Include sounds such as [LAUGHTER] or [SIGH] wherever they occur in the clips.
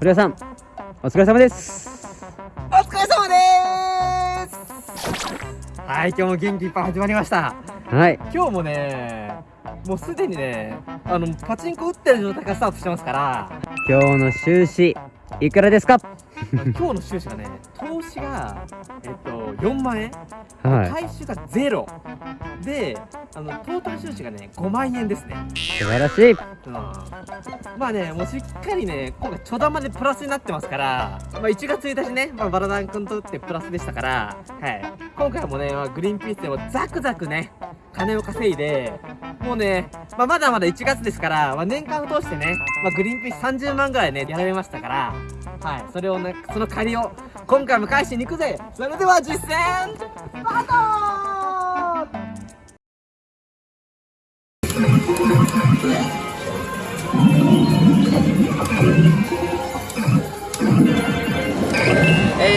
古谷さんお疲れ様です。お疲れ様です。はい今日も元気いっぱい始まりました。はい。今日もねもうすでにねあのパチンコ打ってる状態からスタートしてますから。今日の収支いくらですか？[LAUGHS] 今日の収支がね投資がえっと4万円、はい。回収がゼロであのトータル収支がね5万円ですね。素晴らしい。うん。まあね、もうしっかりね、今回、ちょだまでプラスになってますから、まあ、1月1日ね、まあ、バラダン君とってプラスでしたから、はい、今回もね、まあ、グリーンピースでもザクザクね、金を稼いで、もうね、まあ、まだまだ1月ですから、まあ、年間を通してね、まあ、グリーンピース30万ぐらいね、やられましたから、はい、それをね、その借りを、今回も返しに行くぜ。それでは実践スターえ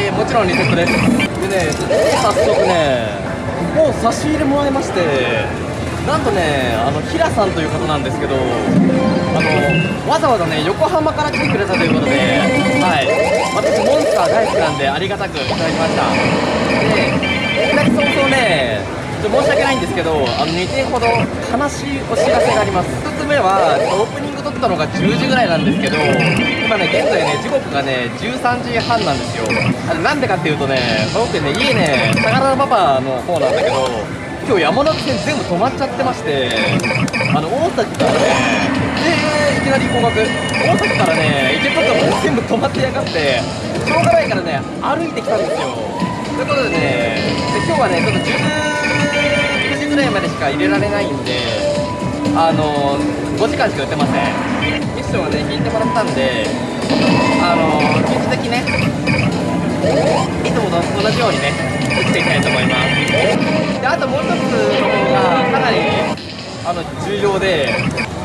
ー、もちろんリセットです。でね早速ねもう差し入れもらいましてなんとねあの平さんという方なんですけどあのわざわざね横浜から来てくれたということではい。私モンスター大好きなんでありがたくいただきました。でいき早々ね申し訳ないんですけどあの2点ほど悲しいお知らせがあります。1つ目はオープニング撮ったのが10時ぐらいなんですけど今ね現在ね時刻がね13時半なんですよ。あれなんでかっていうとね僕ね家ね相良パパの方なんだけど今日山手線全部止まっちゃってましてあの大崎からねえー、いきなり合格大崎からね池袋も全部止まってやがってしょうがないからね歩いてきたんですよ。ということでねで今日はねちょっと19時ぐらいまでしか入れられないんであの5時間しか打てません。ミッションはね引いてもらったんであの引き続きねいつもと同じようにね打っていきたいと思います。であともう一つの方がかなりあの重要で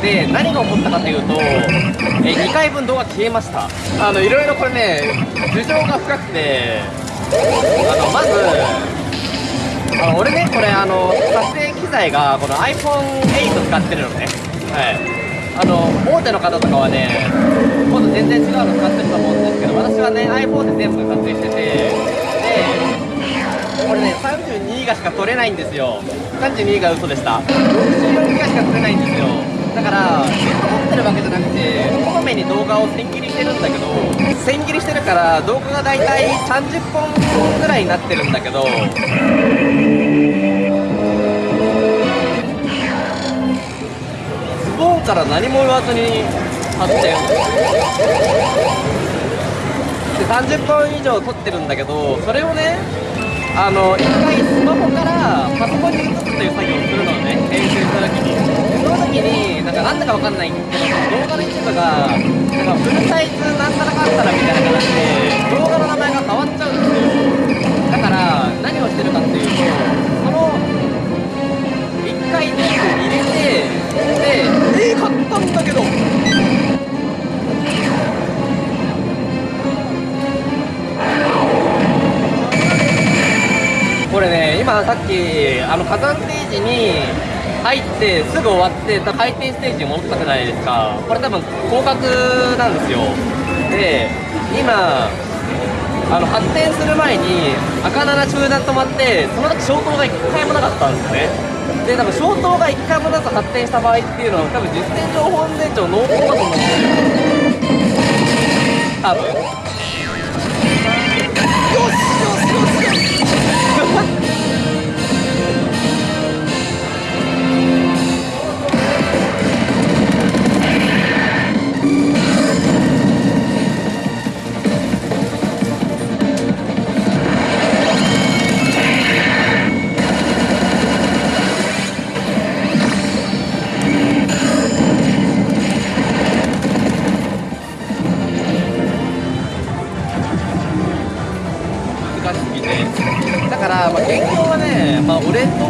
で何が起こったかというとえ2回分動画消えました。あのいろいろこれね事情が深くてあのまずあの俺ねこれあの撮影機材がこの iPhone8 使ってるのね。はい。あの大手の方とかはね今度全然違うの使ってると思うんですけど私はね iPhone で全部撮影しててでこれね32ギガしか撮れないんですよ32ギガ嘘でした64ギガしか撮れないんですよ。だからるわけじゃなくてこまめに動画を千切りしてるんだけど千切りしてるから動画がだいたい30本ぐらいになってるんだけどズボンから何も言わずに発展で30本以上撮ってるんだけどそれをねあの一回スマホからパソコンに移すという作業をするのをね編集した時にその時になんかなんだかわかんないけど動画の一部がなんかフルサイズなんたらかんたらみたいな形で動画の名前が変わっちゃうんですよ。だから何をしてるかっていうとその1回ディスク入れてでえー、買ったんだけど。これね今さっきあの火山ステージに入ってすぐ終わって回転ステージに戻ったじゃないですか。これ多分広角なんですよ。で今あの発展する前に赤7中断止まってその時消灯が1回もなかったんですよね。で多分消灯が1回もなく発展した場合っていうのは多分実践情報安全庁濃厚だと思うんですよ。多分。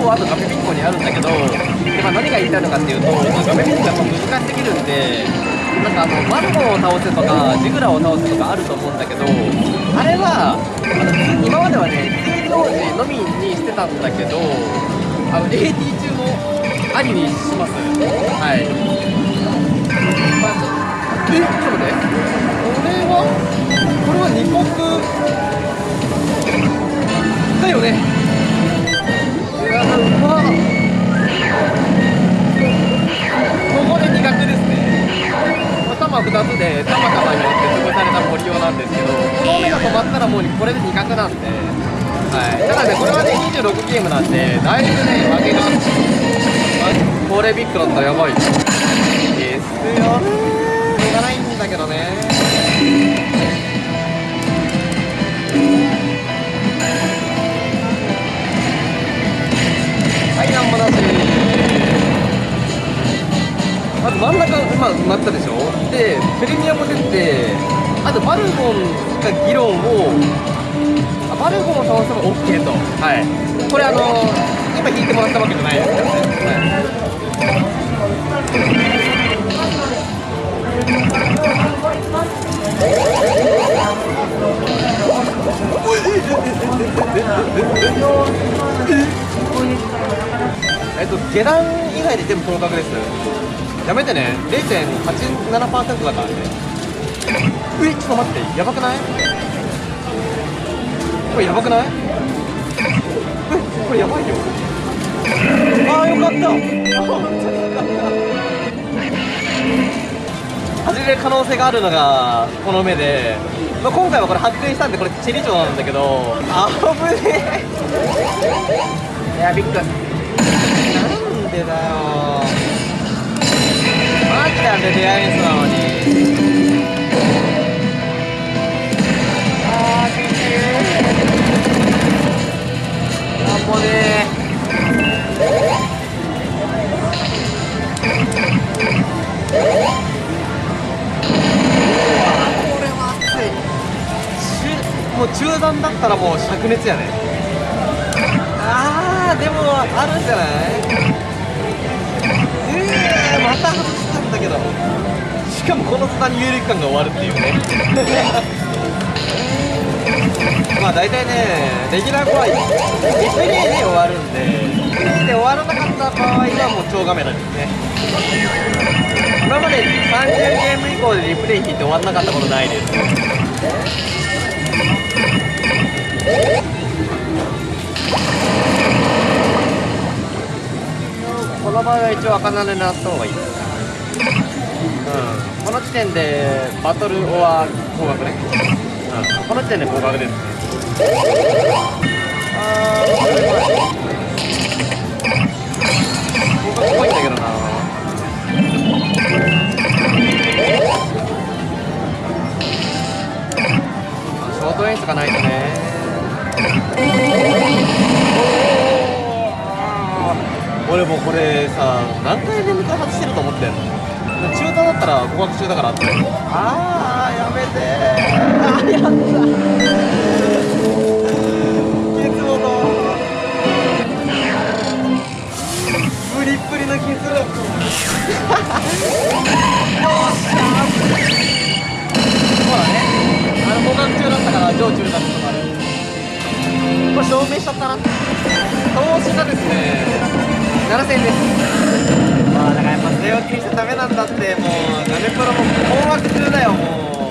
とあとガメピンコにあるんだけどで、まあ、何が言いたいのかっていうと、ガメピンコがやっぱ難しすぎるんでなんかあのマルモを倒せとかジグラを倒せとかあると思うんだけどあれはあの今まではね水道時のみにしてたんだけどあの AT 中もありにします。はい、まあ、えちょっと待って。だいぶね負けがあこれビッグだったらやばい。ですよ。ねしょうがないんだけどね。はいなんもなし。まず真ん中今埋まったでしょ。でプレミアも出てあとバルゴンが議論をあバルゴンを倒せば OK と。はい。これあの今引いてもらったわけじゃないですからね、はい。えっと下段以外で全部合格ですやめてね0.87%だからねえちょっと待ってやばくないこれやばくないえこれやばいよああよかった。あ本当によかった。外れる可能性があるのがこの目で、まあ、今回はこれ発見したんでこれチェリチョなんだけど。あぶねえ。いやびっくり。なんでだよ。マジなんで出会いミスなのに。あーきついなんもねもう中段だったらもう灼熱やね。あーでもあるんじゃない？えー、また外したんだけど。しかもこの途端に有力感が終わるっていうね。まあ大体ねレギュラー後はリプレイで終わるんでリプレイで終わらなかった場合はもう超画面なんですね。今まで30ゲーム以降でリプレイ引いて終わらなかったことないですこの場合は一応赤なでなった方がいいうん。この時点でバトルオア高額ね。うん。この時点で高額ですね。あーこれは高証明しちゃったな。投資がですね7000円ですまあだからやっぱ据え置きにしちゃダメなんだってもうガメプロも困惑中だよもう。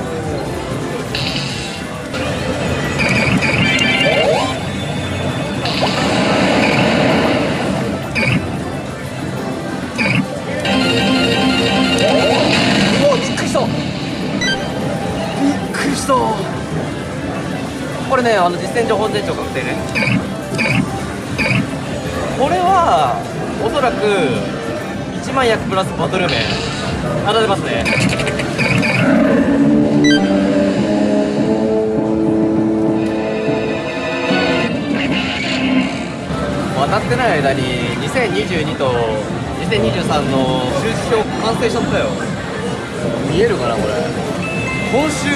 お [LAUGHS] これねあの実践情報店長確定ね。これはおそらく1万役プラスバトル面当たってますね。当たってない間に2022と2023の収支表完成しちゃったよ。見えるかなこれ。今週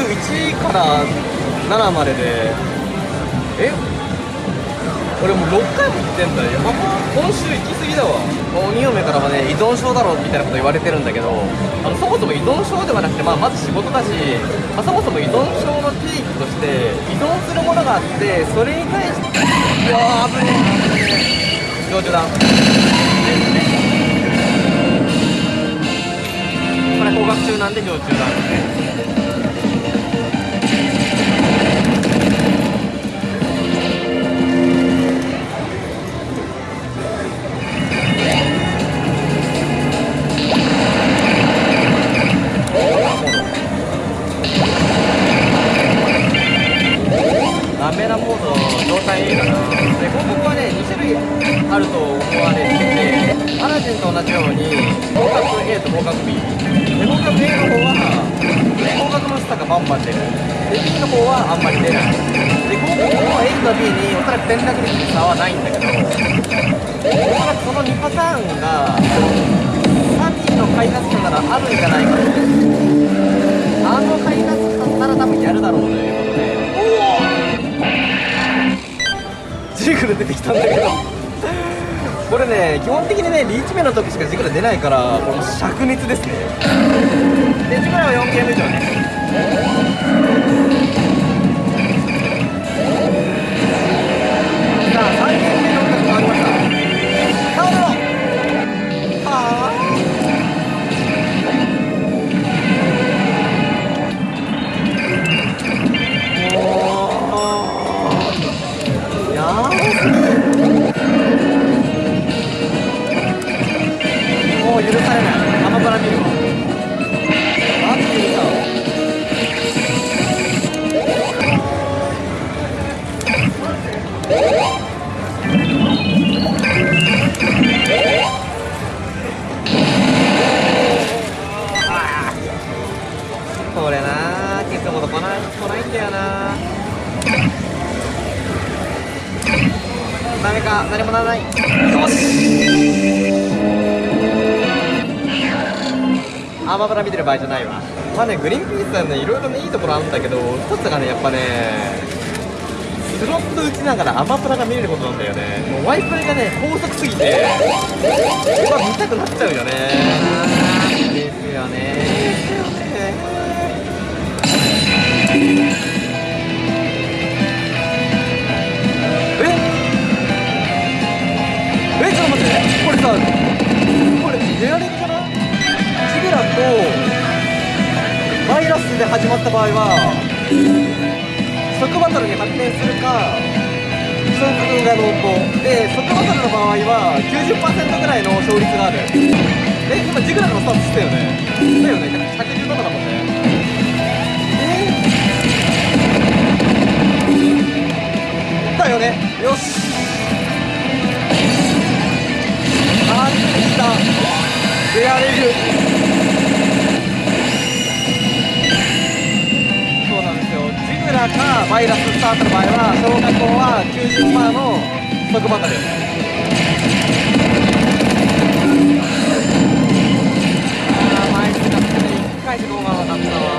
1から7まででえ？俺もう6回も行ってんだよ。今週行き過ぎだわ。鬼嫁からはね依存症だろみたいなこと言われてるんだけどあのそもそも依存症ではなくて、まあ、まず仕事だし、まあ、そもそも依存症の定義として依存するものがあってそれに対してうわー危ねえ。上中段ですねこれ高額中なんで上中段ですねラメラモード状態い。い。かなで広告はね2種類あると思われててアラジンと同じように広角 A と広角 B で広角 A の方は広角の下がバンバン出るで B の方はあんまり出ない。で広告の A と B におそらく転落率に差はない。んだけどおそらくその2パターンが3人の開発者ならあるんじゃない。かとあの開発者なら多分やるだろうとい。うことジグル出てきたんだけど。これね基本的にねリーチ目の時しかジグル出ないからこれも灼熱ですね。でジグルは4ゲーム以上ね。さあ3ゲームアーマブラ見てる場合じゃないわ。まあねグリーンピースはねいろいろねいいところあるんだけど一つがねやっぱねスロット打ちながらアマプラが見れることなんだよね。もうワイプレがね高速すぎてうわ見たくなっちゃうよね。ですよね。ですよねええちょっと待って。これさこれレアレンかなジグラとバイラスで始まった場合は即バトルに発展するか勝負が濃厚で即バトルの場合は90%ぐらいの勝率がある。え今ジグラのスタートしてたよね。だよね。117だもんねえだよねよし安定した。レアレグそうラかバイラススタートの場合は小学校は90%の即バトルあー枚数が1回しか来なかったわ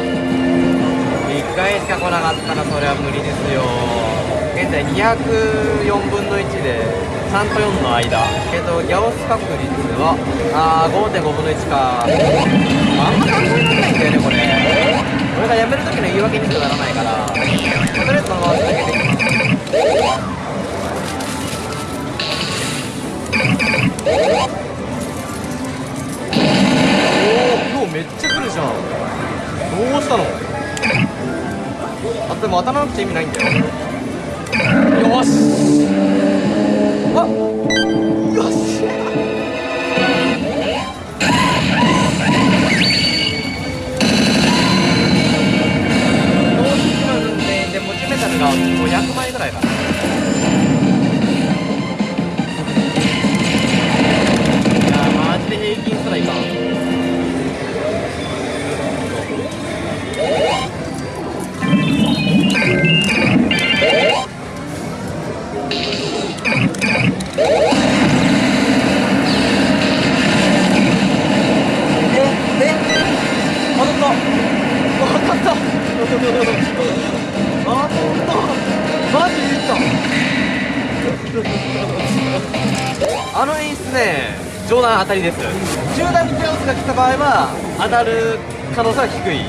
1回しか来なかったらそれは無理ですよ現在204分の1で3と4の間えっとギャオス確率はあー5.5分の1かあんま考にならないんだよねこれ俺が辞める時の言い訳にしかならないからとりあえずそのまま続けていきますおお今日めっちゃ来るじゃん。どうしたの？あでも当たらなくて意味ないんだよ。よし。あよが500枚ぐらいかな。たりです。中段に手をが来た場合は当たる可能性は低い。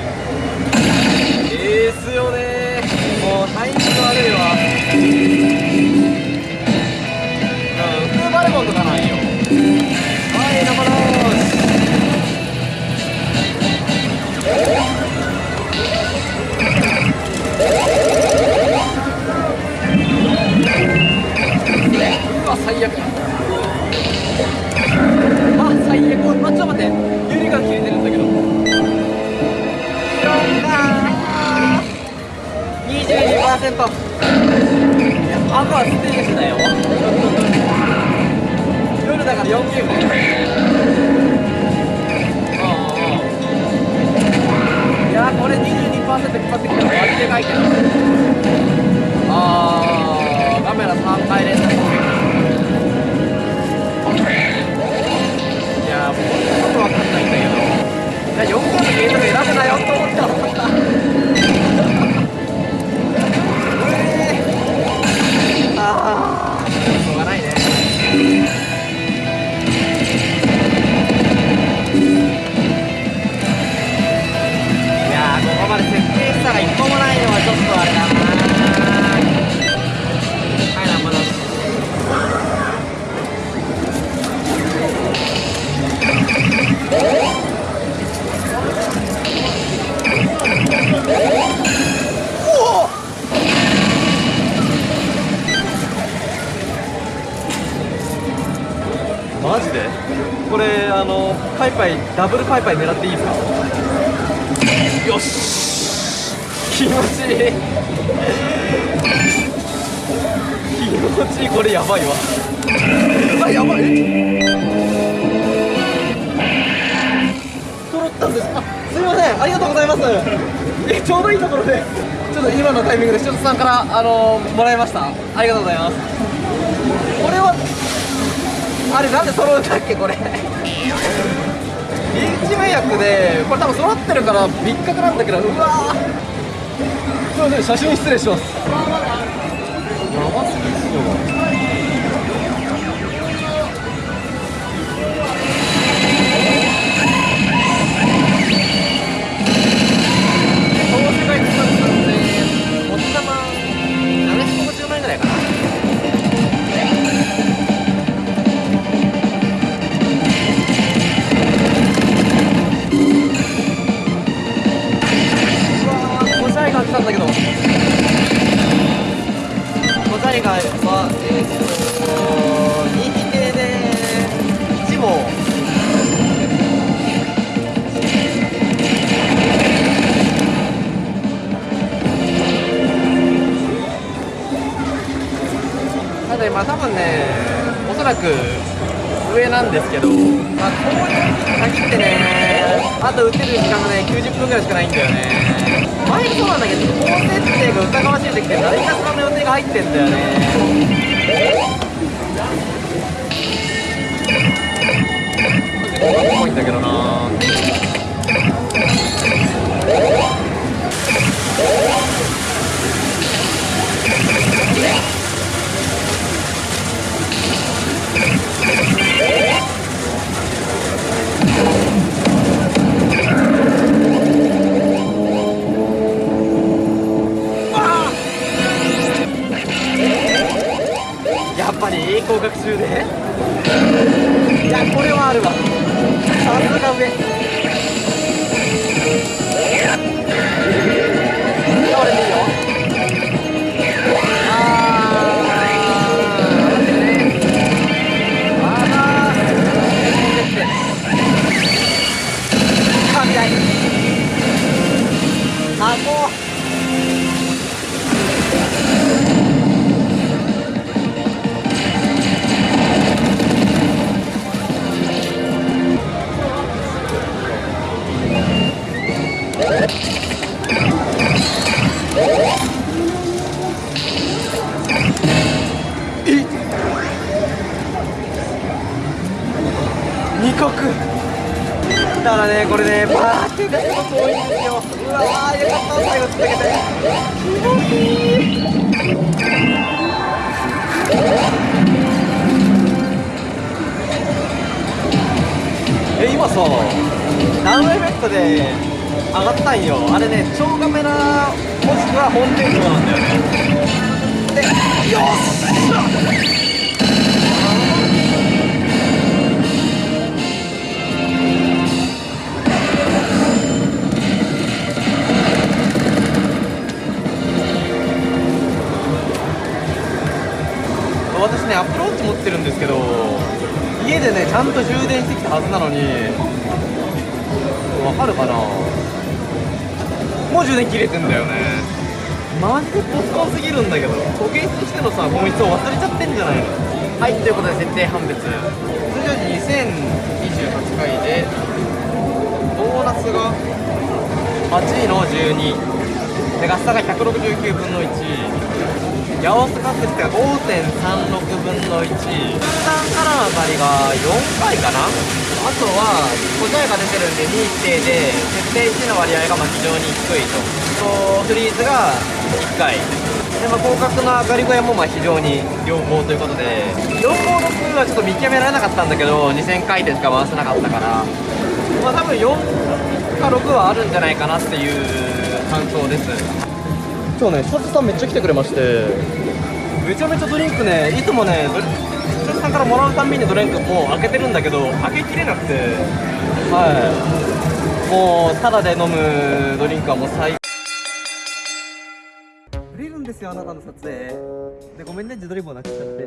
いや赤はステー。ジだよ夜だから4ゲームいやこれ22%引っ張ってきたら割りでかいけどあー。カメラ3回連続いやもうほんとことわかんないんだけど。いや4個のゲートが選ぶなよって思ったああのパイパイダブルパイパイ狙っていいですか？よし。気持ちいい。気持ちいい。これやばいわ。あやばい。揃ったんです。あすみません。ありがとうございます。えちょうどいいところでちょっと今のタイミングで視聴者さんからあのもらいました。ありがとうございます。これはあれなんで揃うんだっけこれ？リーチ迷惑でこれ多分揃ってるから別格なんだけどうわー。すいません写真失礼します。やばすぎっすよザイガーは、えー、っと、人気系で、1号。ただまあ多分ね、おそらく上なんですけど、まあ、こういう時に限ってね、あと打てる時間がね、90分ぐらいしかないんだよね。前もそうなんだけど、高設定が疑わしい時って何かしらの予定が入ってんだよね。結構すごいんだけどな中で。いやこれはあるわ。なんだよねでよっしゃ私ねアプローチ持ってるんですけど家でねちゃんと充電してきたはずなのにわかるかな？もう充電切れてんだよね。マジでポスコンすぎるんだけど保険としてのさ本質を忘れちゃってんじゃないの？はいということで設定判別。通常時2028回でボーナスが8位の12でガス差が169分の1ヤオスカスってが5.36分の1分断からの当たりが4回かな。あとは答えが出てるんで2規定で設定1の割合がまあ非常に低いと。とフリーズが1回。で、まあ、広角の上がり具合もまあ非常に良好ということで4号6はちょっと見極められなかったんだけど2000回転しか回せなかったから。まあ多分4か6はあるんじゃないかなっていう感想です。今日ねシャツさんめっちゃ来てくれまして。めちゃめちゃドリンクねいつもねシャツさんからもらうたんびにドリンクもう開けてるんだけど開けきれなくて。はい。もうタダで飲むドリンクはもう最売れるんですよあなたの撮影。でごめんね自撮り棒なくしちゃって。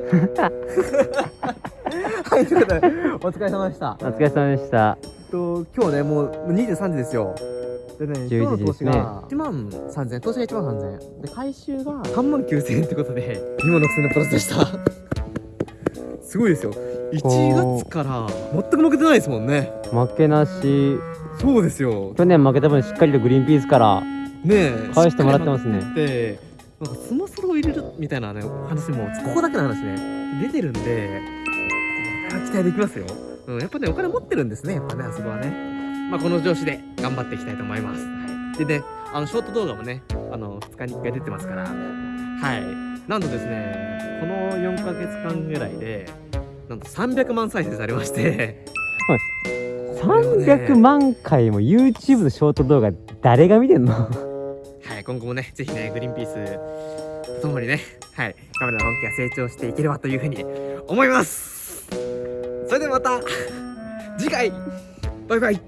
はいということでお疲れ様でした。お疲れ様でした。えっと今日ねもう23時ですよでね今日の11時ですね。投資が1万3000円。投資が1万3000円。で回収が3万9000円ってことで [LAUGHS] 2万6000円のプラスでした。すごいですよ。1月から全く負けてないですもんね。負けなし。そうですよ。去年負けた分しっかりとグリーンピースからねえ返してもらってますね。でなんかスマソロを入れるみたいなね話もここだけの話ね出てるんでこれは期待できますよ、うん、やっぱねお金持ってるんですねやっぱねあそこはねまあこの調子で頑張っていきたいと思います、はい、でねあのショート動画もねあの2日に1回出てますから。はい。なんとですねこの4ヶ月間ぐらいでなんと300万再生されまして。300万回も YouTube のショート動画誰が見てんの？はい、今後もね、ぜひね、グリーンピースとともにね、はい、カメラの本気が成長していければというふうに思います。それではまた次回バイバイ